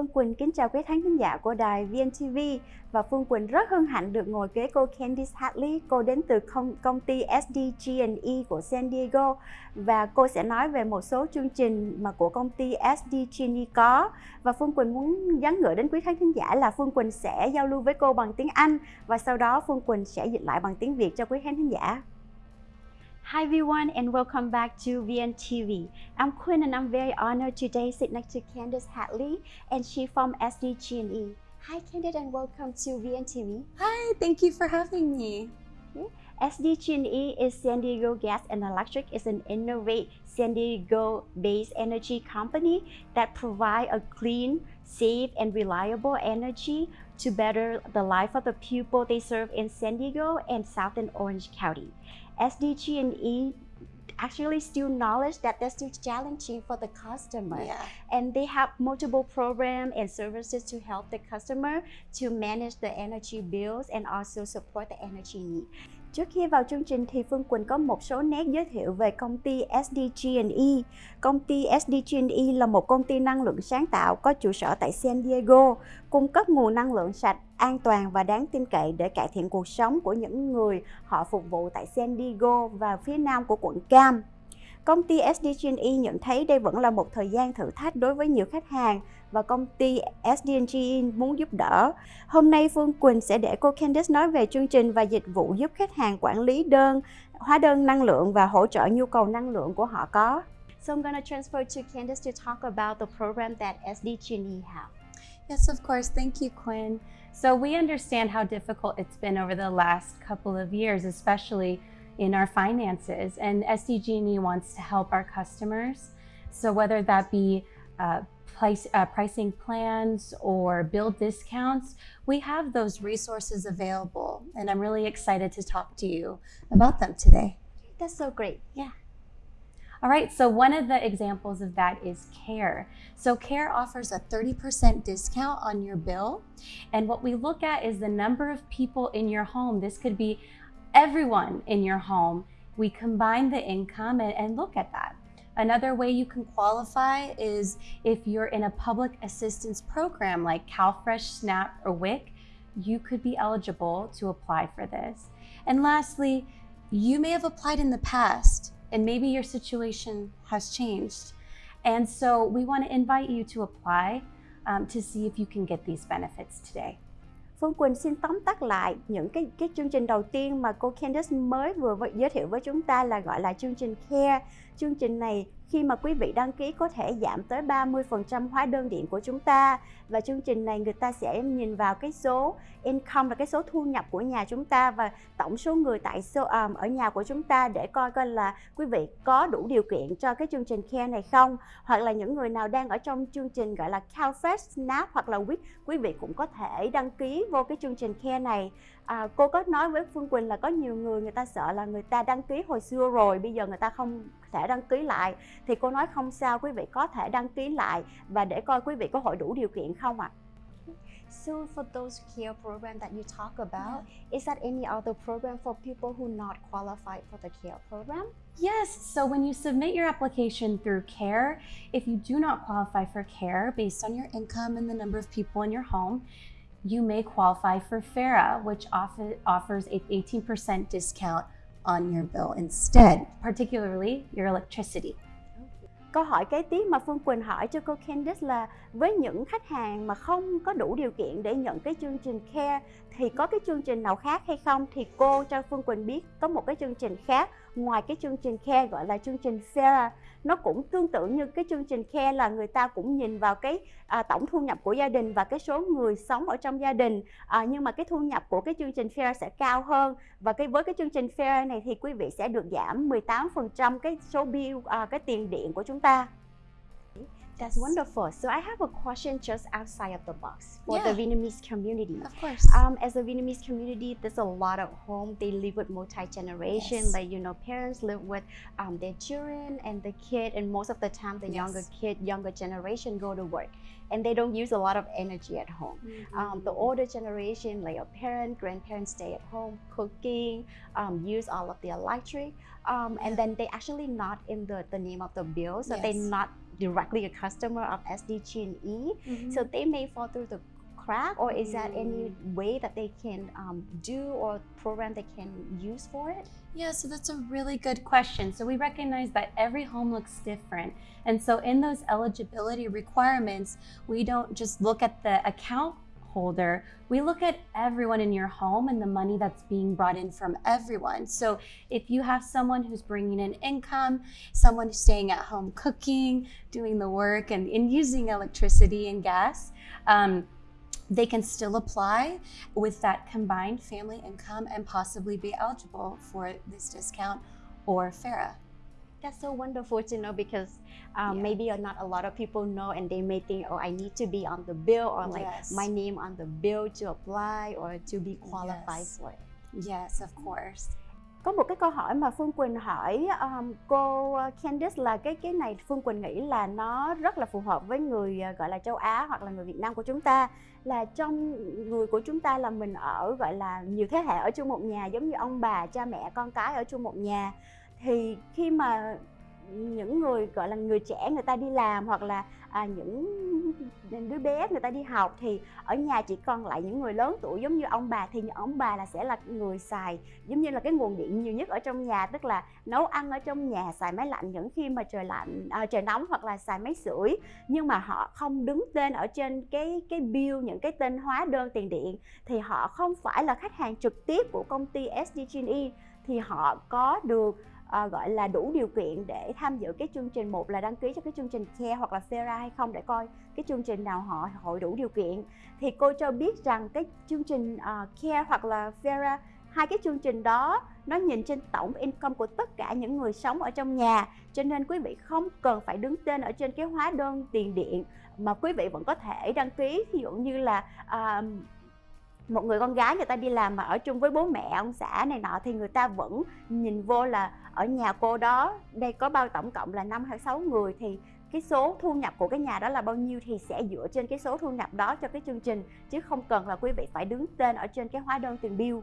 Phương Quỳnh. Kính chào quý khán giả của đài VNTV và Phương Quỳnh rất hân hạnh được ngồi kế cô Candice Hartley, Cô đến từ công, công ty SDG&E của San Diego. Và cô sẽ nói về một số chương trình mà của công ty SDG&E có. Và Phương Quỳnh muốn nhắn gửi đến quý khán giả là Phương Quỳnh sẽ giao lưu với cô bằng tiếng Anh. Và sau đó Phương Quỳnh sẽ dịch lại bằng tiếng Việt cho quý khán giả. Hi everyone and welcome back to VNTV. I'm Quinn and I'm very honored today sit next to Candice Hatley and she from SDG&E. Hi Candice and welcome to VNTV. Hi, thank you for having me. SDG&E is San Diego Gas and Electric is an innovate San Diego-based energy company that provide a clean, safe, and reliable energy to better the life of the people they serve in San Diego and Southern Orange County. SDG&E actually still knowledge that they're still challenging for the customer Yeah. and they have multiple programs and services to help the customer to manage the energy bills and also support the energy need. Trước khi vào chương trình thì Phương Quỳnh có một số nét giới thiệu về công ty SDG&E. Công ty SDG&E là một công ty năng lượng sáng tạo có trụ sở tại San Diego, cung cấp nguồn năng lượng sạch, an toàn và đáng tin cậy để cải thiện cuộc sống của những người họ phục vụ tại San Diego và phía nam của quận Cam. Công ty SDG&E nhận thấy đây vẫn là một thời gian thử thách đối với nhiều khách hàng và công ty SDG&E muốn giúp đỡ. Hôm nay Phương Quỳnh sẽ để cô Candice nói về chương trình và dịch vụ giúp khách hàng quản lý đơn, hóa đơn năng lượng và hỗ trợ nhu cầu năng lượng của họ có. So I'm gonna transfer to Candice to talk about the program that SDG&E have. Yes, of course. Thank you, Quinn. So we understand how difficult it's been over the last couple of years, especially in our finances. And SDG&E wants to help our customers. So whether that be uh, price, uh, pricing plans or bill discounts, we have those resources available. And I'm really excited to talk to you about them today. That's so great. Yeah. All right, so one of the examples of that is CARE. So CARE offers a 30% discount on your bill. And what we look at is the number of people in your home. This could be everyone in your home. We combine the income and, and look at that. Another way you can qualify is if you're in a public assistance program like CalFresh, SNAP, or WIC, you could be eligible to apply for this. And lastly, you may have applied in the past and maybe your situation has changed. And so we want to invite you to apply um, to see if you can get these benefits today. Phương Quỳnh xin tóm tắt lại những cái cái chương trình đầu tiên mà cô Candice mới vừa giới thiệu với chúng ta là gọi là chương trình CARE. Chương trình này khi mà quý vị đăng ký có thể giảm tới 30% hóa đơn điện của chúng ta. Và chương trình này người ta sẽ nhìn vào cái số income là cái số thu nhập của nhà chúng ta và tổng số người tại số um, ở nhà của chúng ta để coi coi là quý vị có đủ điều kiện cho cái chương trình CARE này không. Hoặc là những người nào đang ở trong chương trình gọi là CalFresh, SNAP hoặc là WIC quý vị cũng có thể đăng ký vô cái chương trình CARE này à, cô có nói với Phương Quỳnh là có nhiều người người ta sợ là người ta đăng ký hồi xưa rồi bây giờ người ta không thể đăng ký lại. Thì cô nói không sao quý vị có thể đăng ký lại và để coi quý vị có hội đủ điều kiện không ạ? So for those care program that you talk about, is that any other program for people who not qualified for the care program? Yes, so when you submit your application through CARE, if you do not qualify for CARE based on your income and the number of people in your home, you may qualify for FARA, which offer, offers a 18% discount on your bill instead, particularly your electricity. Câu hỏi kế tiếp mà Phương Quỳnh hỏi cho cô Candice là với những khách hàng mà không có đủ điều kiện để nhận cái chương trình CARE thì có cái chương trình nào khác hay không thì cô cho Phương Quỳnh biết. Có một cái chương trình khác ngoài cái chương trình khe gọi là chương trình Sarah nó cũng tương tự như cái chương trình khe là người ta cũng nhìn vào cái à, tổng thu nhập của gia đình và cái số người sống ở trong gia đình. À, nhưng mà cái thu nhập của cái chương trình fair sẽ cao hơn. Và cái với cái chương trình fair này thì quý vị sẽ được giảm 18% cái số bill à, cái tiền điện của chúng ta. That's wonderful. So I have a question just outside of the box for the Vietnamese community. Of course. Um, as a Vietnamese community, there's a lot of home. They live with multi-generation. Yes. Like you know, parents live with um, their children and the kid, and most of the time, the Yes. younger kid, younger generation go to work, and they don't use a lot of energy at home. Um, the older generation, like your parents, grandparents, stay at home cooking, um, use all of the electric, um, and then they actually not in the, the name of the bill, so they Yes. not directly a customer of SDG&E, Mhm. so they may fall through the crack, or is that any Mm. way that they can um, do or program they can use for it? Yeah, so that's a really good question. So we recognize that every home looks different. And so in those eligibility requirements, we don't just look at the account holder, we look at everyone in your home and the money that's being brought in from everyone. So if you have someone who's bringing in income, someone staying at home cooking, doing the work, and, and using electricity and gas, um, they can still apply with that combined family income and possibly be eligible for this discount or FARA. That's so wonderful to know because um, Yeah. maybe not a lot of people know and they may think, oh, I need to be on the bill or like Yes. my name on the bill to apply or to be qualified Yes. for it. Yes, of course. Có một cái câu hỏi mà Phương Quỳnh hỏi um, cô Candice là cái cái này Phương Quỳnh nghĩ là nó rất là phù hợp với người uh, gọi là châu Á hoặc là người Việt Nam của chúng ta là trong người của chúng ta là mình ở gọi là nhiều thế hệ ở chung một nhà giống như ông bà cha mẹ con cái ở chung một nhà thì khi mà những người gọi là người trẻ người ta đi làm hoặc là à, những đứa bé người ta đi học thì ở nhà chỉ còn lại những người lớn tuổi giống như ông bà thì những ông bà là sẽ là người xài giống như là cái nguồn điện nhiều nhất ở trong nhà tức là nấu ăn ở trong nhà xài máy lạnh những khi mà trời lạnh à, trời nóng hoặc là xài máy sưởi. Nhưng mà họ không đứng tên ở trên cái cái bill những cái tên hóa đơn tiền điện thì họ không phải là khách hàng trực tiếp của công ty SDG&E thì họ có được à, gọi là đủ điều kiện để tham dự cái chương trình. Một là đăng ký cho cái chương trình care hoặc là CERA hay không để coi cái chương trình nào họ hội đủ điều kiện. Thì cô cho biết rằng cái chương trình uh, care hoặc là CERA hai cái chương trình đó nó nhìn trên tổng income của tất cả những người sống ở trong nhà. Cho nên quý vị không cần phải đứng tên ở trên cái hóa đơn tiền điện mà quý vị vẫn có thể đăng ký. Ví dụ như là uh, một người con gái người ta đi làm mà ở chung với bố mẹ, ông xã này nọ thì người ta vẫn nhìn vô là ở nhà cô đó, đây có bao tổng cộng là năm hay sáu người thì cái số thu nhập của cái nhà đó là bao nhiêu thì sẽ dựa trên cái số thu nhập đó cho cái chương trình, chứ không cần là quý vị phải đứng tên ở trên cái hóa đơn tiền bill.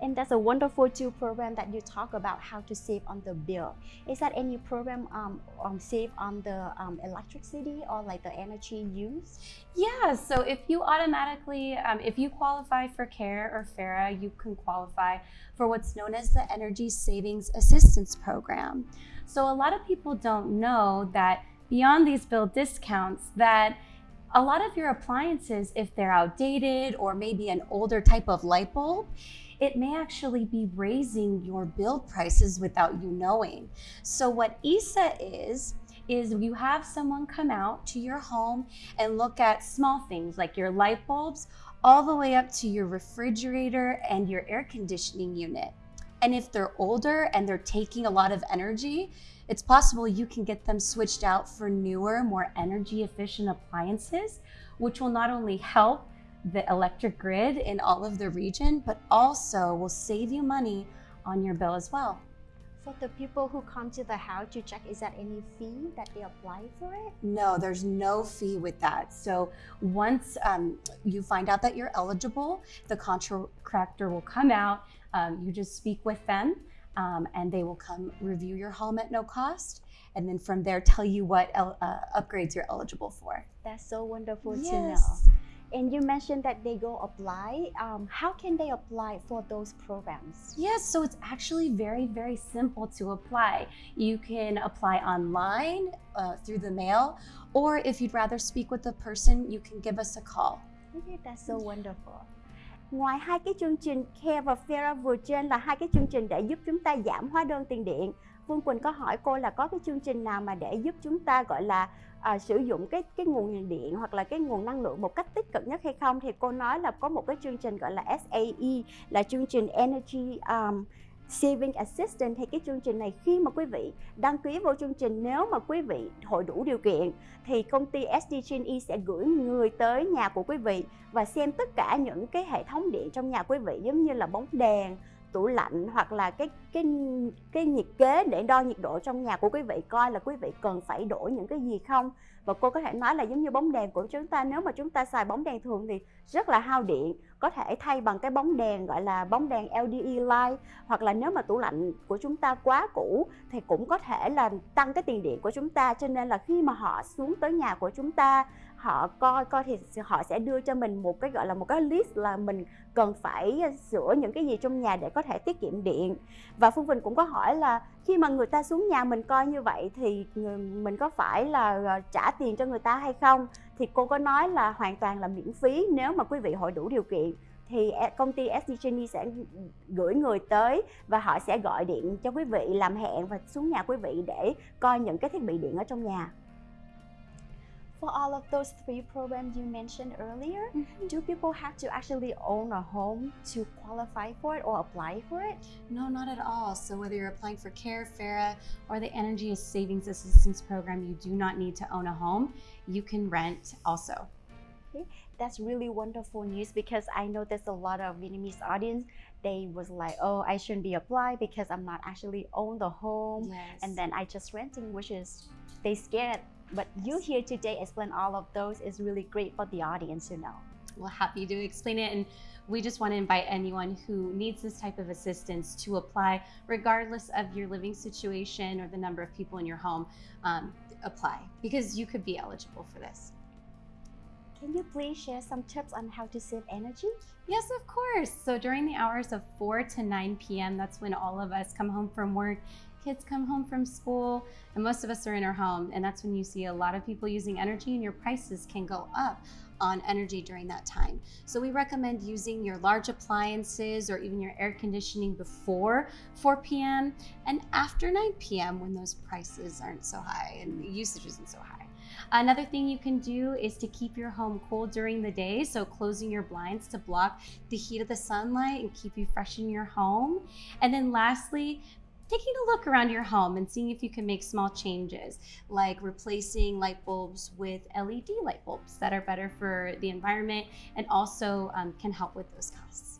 And that's a wonderful tool program that you talk about how to save on the bill. Is that any program um, um save on the um, electricity or like the energy use? Yeah, so if you automatically, um, if you qualify for CARE or FARA, you can qualify for what's known as the Energy Savings Assistance Program. So a lot of people don't know that beyond these bill discounts, that a lot of your appliances, if they're outdated or maybe an older type of light bulb, it may actually be raising your bill prices without you knowing. So what ESA is, is you have someone come out to your home and look at small things like your light bulbs all the way up to your refrigerator and your air conditioning unit. And if they're older and they're taking a lot of energy, it's possible you can get them switched out for newer, more energy efficient appliances, which will not only help the electric grid in all of the region, but also will save you money on your bill as well. For the people who come to the house to check, is that any fee that they apply for it? No, there's no fee with that. So once um, you find out that you're eligible, the contractor will come out. Um, you just speak with them, um, and they will come review your home at no cost, and then from there tell you what uh, upgrades you're eligible for. That's so wonderful to know. And you mentioned that they go apply. Um, how can they apply for those programs? Yes, so it's actually very, very simple to apply. You can apply online uh, through the mail, or if you'd rather speak with the person, you can give us a call. Okay, that's so wonderful. Ngoài hai cái chương trình Care và Fera vừa trên là hai cái chương trình để giúp chúng ta giảm hóa đơn tiền điện. Phương Quỳnh có hỏi cô là có cái chương trình nào mà để giúp chúng ta gọi là à, sử dụng cái cái nguồn điện hoặc là cái nguồn năng lượng một cách tích cực nhất hay không thì cô nói là có một cái chương trình gọi là SAE là chương trình Energy um, Saving Assistant thì cái chương trình này khi mà quý vị đăng ký vô chương trình nếu mà quý vị hội đủ điều kiện thì công ty SDG&E e sẽ gửi người tới nhà của quý vị và xem tất cả những cái hệ thống điện trong nhà quý vị giống như là bóng đèn tủ lạnh hoặc là cái cái cái nhiệt kế để đo nhiệt độ trong nhà của quý vị coi là quý vị cần phải đổi những cái gì không? Và cô có thể nói là giống như bóng đèn của chúng ta, nếu mà chúng ta xài bóng đèn thường thì rất là hao điện, có thể thay bằng cái bóng đèn, gọi là bóng đèn LDE light, hoặc là nếu mà tủ lạnh của chúng ta quá cũ thì cũng có thể là tăng cái tiền điện của chúng ta. Cho nên là khi mà họ xuống tới nhà của chúng ta, họ coi coi thì họ sẽ đưa cho mình một cái, gọi là một cái list là mình cần phải sửa những cái gì trong nhà để có thể tiết kiệm điện. Và phương Bình cũng có hỏi là khi mà người ta xuống nhà mình coi như vậy thì ừ, mình có phải là ờ, trả tiền cho người ta hay không? Thì cô có nói là hoàn toàn là miễn phí nếu mà quý vị hội đủ điều kiện thì e, công ty SDG sẽ gửi người tới và họ sẽ gọi điện cho quý vị làm hẹn và xuống nhà quý vị để coi những cái thiết bị điện ở trong nhà. For all of those three programs you mentioned earlier, mm -hmm. do people have to actually own a home to qualify for it or apply for it? No, not at all. So whether you're applying for CARE, FARA, or the Energy Savings Assistance Program, you do not need to own a home. You can rent also. Okay, that's really wonderful news because I know there's a lot of Vietnamese audience. They was like, oh, I shouldn't be applied because I'm not actually own the home, yes. and then I just renting, which is they scared but you here today explain all of those is really great for the audience to know. Well, happy to explain it. And we just want to invite anyone who needs this type of assistance to apply, regardless of your living situation or the number of people in your home, um, apply because you could be eligible for this. Can you please share some tips on how to save energy? Yes, of course. So during the hours of 4 to 9 p.m., that's when all of us come home from work kids come home from school and most of us are in our home and that's when you see a lot of people using energy and your prices can go up on energy during that time. So we recommend using your large appliances or even your air conditioning before 4 p.m. and after 9 p.m. when those prices aren't so high and the usage isn't so high. Another thing you can do is to keep your home cool during the day. So closing your blinds to block the heat of the sunlight and keep you fresh in your home. And then lastly, taking a look around your home and seeing if you can make small changes, like replacing light bulbs with LED light bulbs that are better for the environment and also um, can help with those costs.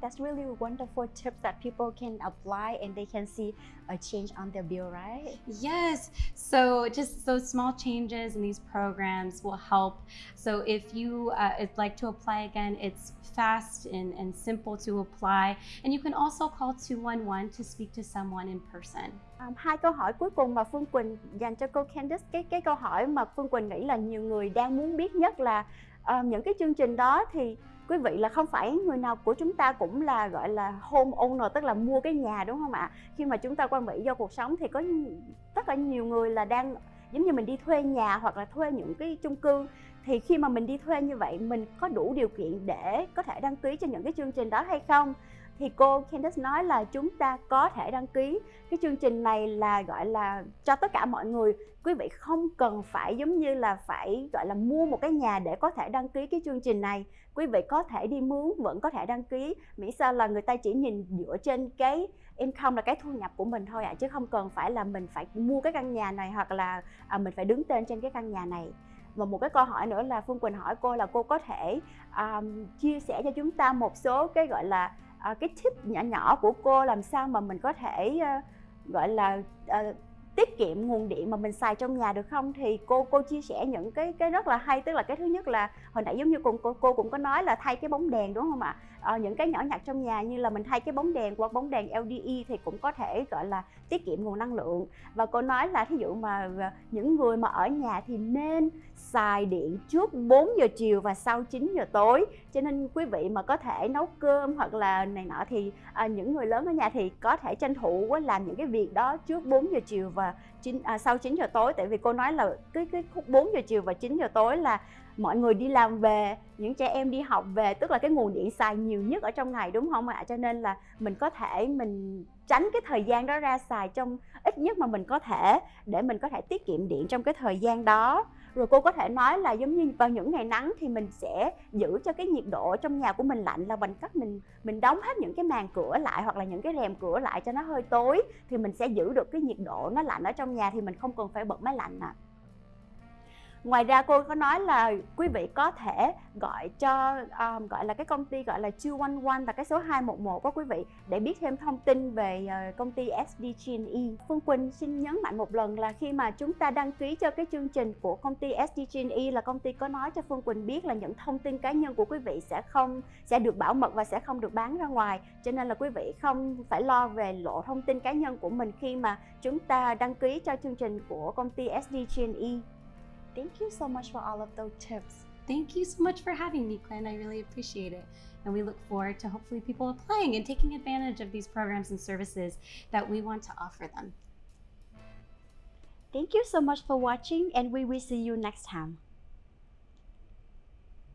That's really wonderful tips that people can apply and they can see a change on their bill, right? Yes. So just those small changes in these programs will help. So if you uh, like to apply again, it's fast and, and simple to apply. And you can also call 211 to speak to someone in person. Um, hai câu hỏi cuối cùng mà Phương Quỳnh dành cho cô Candice cái cái câu hỏi mà Phương Quỳnh nghĩ là nhiều người đang muốn biết nhất là um, những cái chương trình đó thì quý vị là không phải người nào của chúng ta cũng là, gọi là, home owner, tức là mua cái nhà, đúng không ạ? Khi mà chúng ta qua Mỹ do cuộc sống thì có tất cả nhiều người là đang, giống như mình đi thuê nhà hoặc là thuê những cái chung cư. Thì khi mà mình đi thuê như vậy, mình có đủ điều kiện để có thể đăng ký cho những cái chương trình đó hay không? Thì cô Candice nói là chúng ta có thể đăng ký. Cái chương trình này là gọi là cho tất cả mọi người. Quý vị không cần phải giống như là phải gọi là mua một cái nhà để có thể đăng ký cái chương trình này. Quý vị có thể đi mướn vẫn có thể đăng ký. Miễn sao là người ta chỉ nhìn dựa trên cái income là cái thu nhập của mình thôi ạ à, chứ không cần phải là mình phải mua cái căn nhà này hoặc là à, mình phải đứng tên trên cái căn nhà này. Và một cái câu hỏi nữa là Phương Quỳnh hỏi cô là cô có thể um, chia sẻ cho chúng ta một số cái gọi là à, cái tip nhỏ nhỏ của cô làm sao mà mình có thể à, gọi là à, tiết kiệm nguồn điện mà mình xài trong nhà được không? Thì cô cô chia sẻ những cái cái rất là hay tức là cái thứ nhất là hồi nãy giống như cô, cô cũng có nói là thay cái bóng đèn đúng không ạ? À, những cái nhỏ nhặt trong nhà như là mình thay cái bóng đèn qua bóng đèn LDE thì cũng có thể gọi là tiết kiệm nguồn năng lượng. Và cô nói là thí dụ mà ờ, những người mà ở nhà thì nên xài điện trước 4 giờ chiều và sau 9 giờ tối. Cho nên quý vị mà có thể nấu cơm hoặc là này nọ thì à, những người lớn ở nhà thì có thể tranh thủ làm những cái việc đó trước 4 giờ chiều và 9, à, sau 9 giờ tối. Tại vì cô nói là cái cái khúc 4 giờ chiều và 9 giờ tối là mọi người đi làm về, những trẻ em đi học về, tức là cái nguồn điện xài nhiều nhất ở trong ngày, đúng không ạ? Cho nên là mình có thể, mình tránh cái thời gian đó ra xài trong ít nhất mà mình có thể, để mình có thể tiết kiệm điện trong cái thời gian đó. Rồi cô có thể nói là giống như vào những ngày nắng thì mình sẽ giữ cho cái nhiệt độ trong nhà của mình lạnh, là bằng cách mình mình đóng hết những cái màn cửa lại hoặc là những cái rèm cửa lại cho nó hơi tối thì mình sẽ giữ được cái nhiệt độ nó lạnh ở trong nhà thì mình không cần phải bật máy lạnh ạ. à ngoài ra cô có nói là quý vị có thể gọi cho um, gọi là cái công ty gọi là 211 và cái số 211 của quý vị để biết thêm thông tin về uh, công ty SDG&E. Phương Quỳnh xin nhấn mạnh một lần là khi mà chúng ta đăng ký cho cái chương trình của công ty SDG&E là công ty có nói cho Phương Quỳnh biết là những thông tin cá nhân của quý vị sẽ không sẽ được bảo mật và sẽ không được bán ra ngoài. Cho nên là quý vị không phải lo về lộ thông tin cá nhân của mình khi mà chúng ta đăng ký cho chương trình của công ty SDG&E. Thank you so much for all of those tips. Thank you so much for having me, Quinn. I really appreciate it. And we look forward to hopefully people applying and taking advantage of these programs and services that we want to offer them. Thank you so much for watching and we will see you next time.